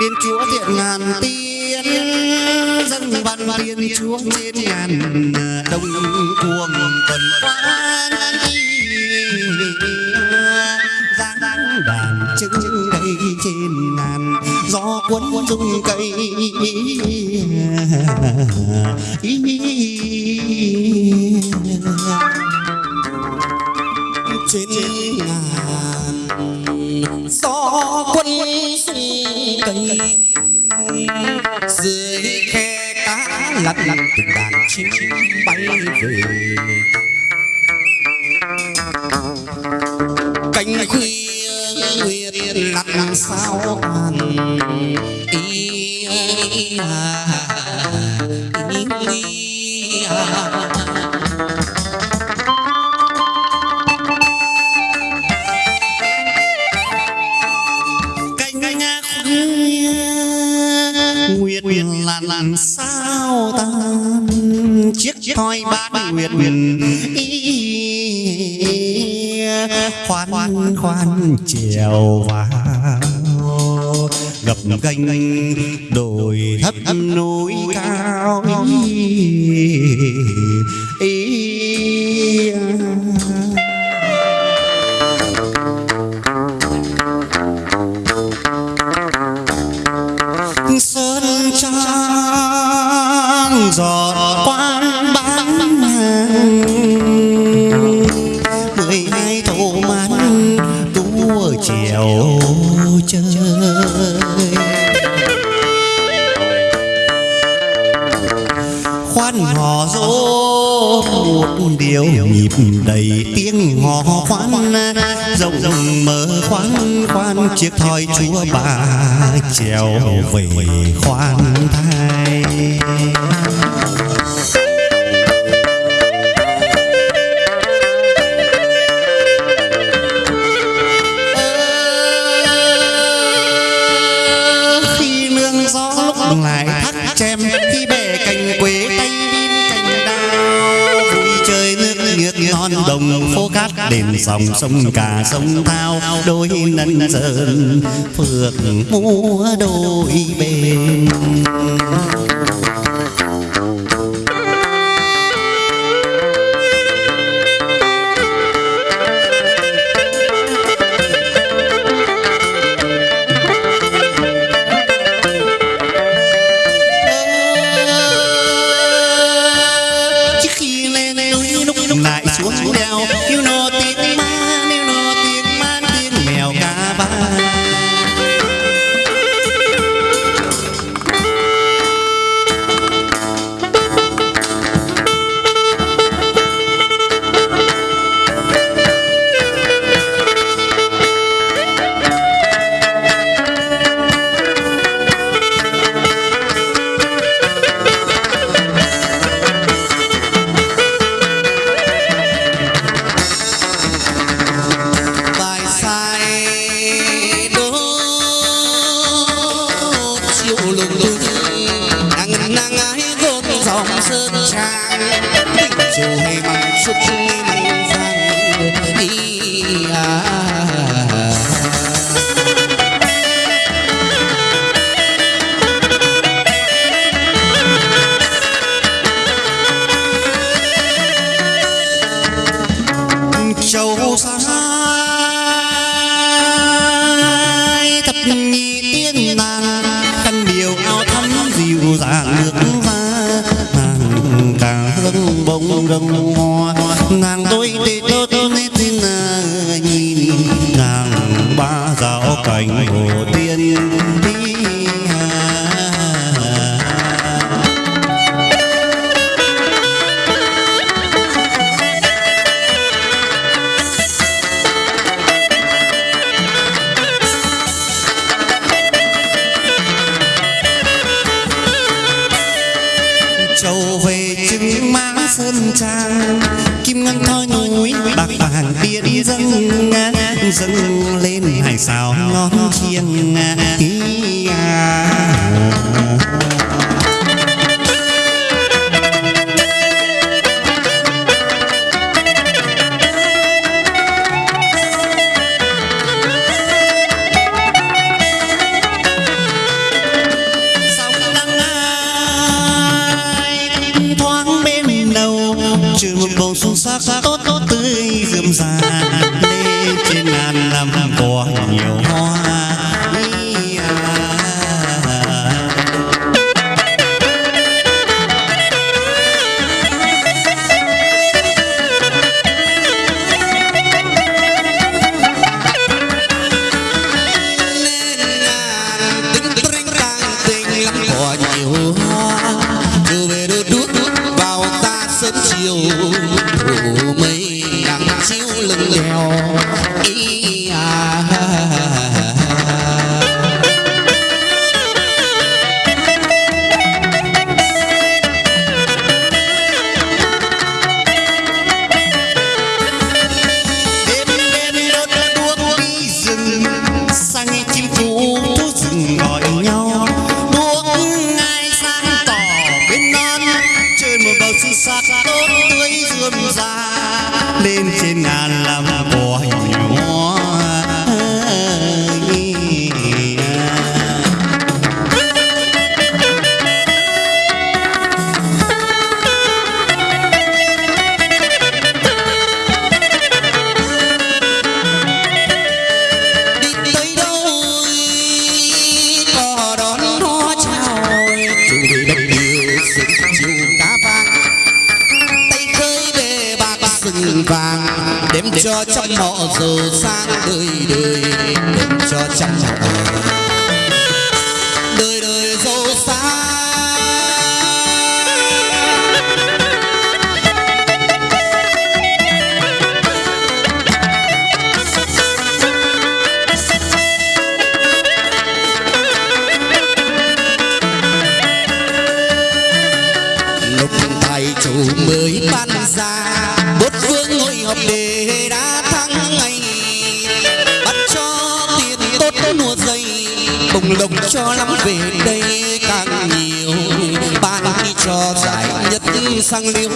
tiên chúa thiện ngàn tiên, dân văn tiên chúa trên ngàn đông cuồng tuần quan giang đàn trưng đây trên ngàn, gió cuốn rung cây. Trên ngàn, gió quân rung cây dưới khe cá lăn lăn từng đàn chim bay về. Cánh khuya nguyệt lặn sao hàn ý à, ý lặn sao tan chiếc thoi bát nguyệt ý? Khoan khoan trèo vào. Gập ghềnh đồi thấp núi cao rộng rộng mở khoan khoan, chiếc thoi chúa bà trèo về khoan thai. Khi nương gió lại thắt chém đền dòng sông cả sông thao đôi nân sơn phượng múa đôi bên. You know the sơn trang chiều hay măng xuất măng vàng đi à nàng ba giáo cảnh hồ tiên đi hà. Châu về chứng má sơn trang kim ngân thoi núi, bạc vàng tiên dâng dâng lên hải sao ngon chiêng Ý à. inside. lên trên ngàn họ giàu sang đời đời đừng cho trăm đời đời giàu sang ngày chủ mới ban ra bốt vương ngồi họp để đã thắng ngày bắt cho tiền tốt nùa dây, bồng lộc cho lắm về đây càng nhiều. Ban đi cho giải nhất sang liêu,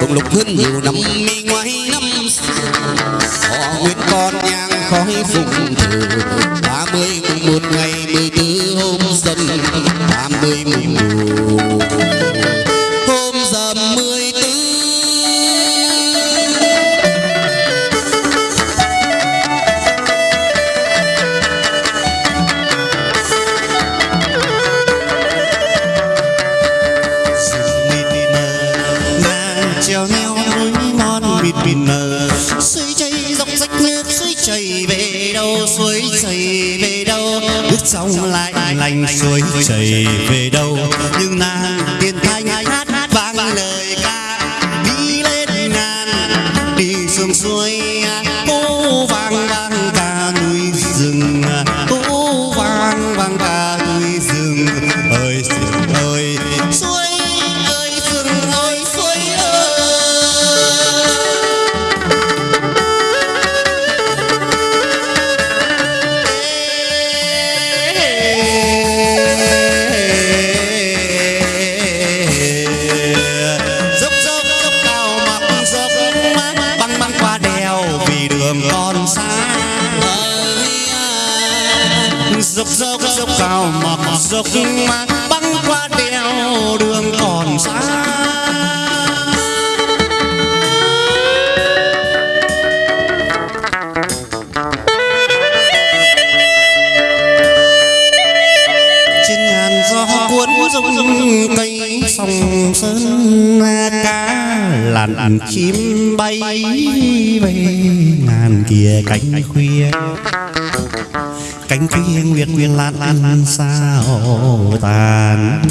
bồng lộc hơn nhiều năm mi ngoài năm xưa. Họ nguyện con nhang khói phụng thờ ba mươi mùng một ngày mười tư hôm dần ba mươi mùng một safe. Dốc dốc dốc cao mặc dốc băng qua đèo đường còn xa gió cuốn rung cây sông sơn cá lặn chim bay về ngàn kia cánh khuya. Cánh khuya nguyệt nguyệt lan lan sao tàn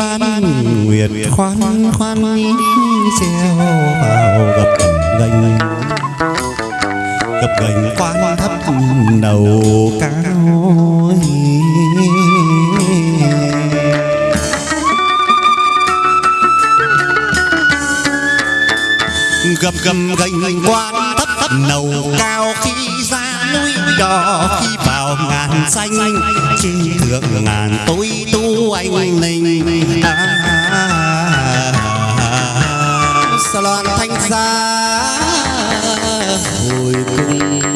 ban nguyệt khoan khoan treo vào gập gành. Gập gành quan thấp đầu cao gập gầm gành quan thấp thấp đầu cao khi ra núi đỏ khi vào ngàn xanh trên thượng ngàn tôi tu anh linh. À, salon thanh gia hồi cùng